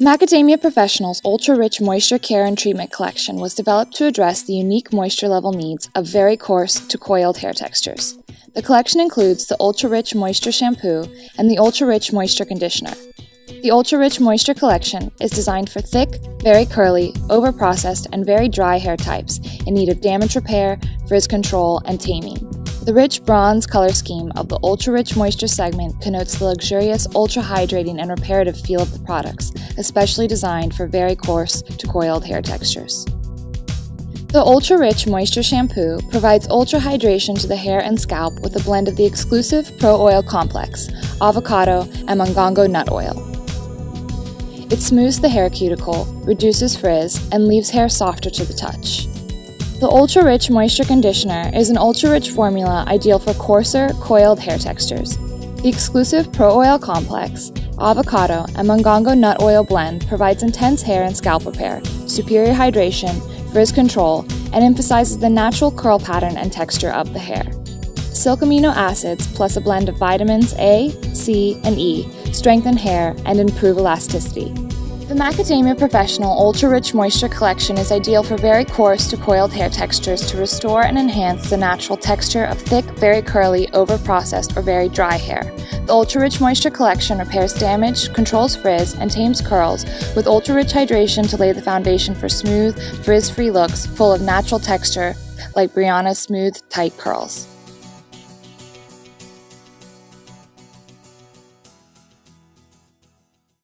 Macadamia Professional's Ultra Rich Moisture Care and Treatment Collection was developed to address the unique moisture level needs of very coarse to coiled hair textures. The collection includes the Ultra Rich Moisture Shampoo and the Ultra Rich Moisture Conditioner. The Ultra Rich Moisture Collection is designed for thick, very curly, over-processed, and very dry hair types in need of damage repair, frizz control, and taming. The rich bronze color scheme of the Ultra Rich Moisture segment connotes the luxurious, ultra hydrating, and reparative feel of the products, especially designed for very coarse to coiled hair textures. The Ultra Rich Moisture Shampoo provides ultra hydration to the hair and scalp with a blend of the exclusive Pro Oil Complex, avocado, and mongongo nut oil. It smooths the hair cuticle, reduces frizz, and leaves hair softer to the touch. The Ultra Rich Moisture Conditioner is an ultra rich formula ideal for coarser, coiled hair textures. The exclusive Pro Oil Complex, avocado, and mongongo nut oil blend provides intense hair and scalp repair, superior hydration, frizz control, and emphasizes the natural curl pattern and texture of the hair. Silk amino acids plus a blend of vitamins A, C, and E strengthen hair and improve elasticity. The Macadamia Professional Ultra Rich Moisture Collection is ideal for very coarse to coiled hair textures to restore and enhance the natural texture of thick, very curly, over-processed, or very dry hair. The Ultra Rich Moisture Collection repairs damage, controls frizz, and tames curls with ultra rich hydration to lay the foundation for smooth, frizz-free looks full of natural texture like Brianna's smooth, tight curls.